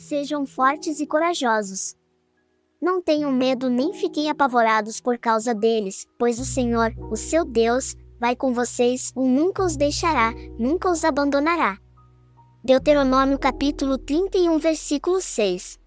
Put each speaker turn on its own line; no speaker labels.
Sejam fortes e corajosos. Não tenham medo nem fiquem apavorados por causa deles, pois o Senhor, o seu Deus, vai com vocês, O nunca os deixará, nunca os abandonará. Deuteronômio capítulo 31 versículo 6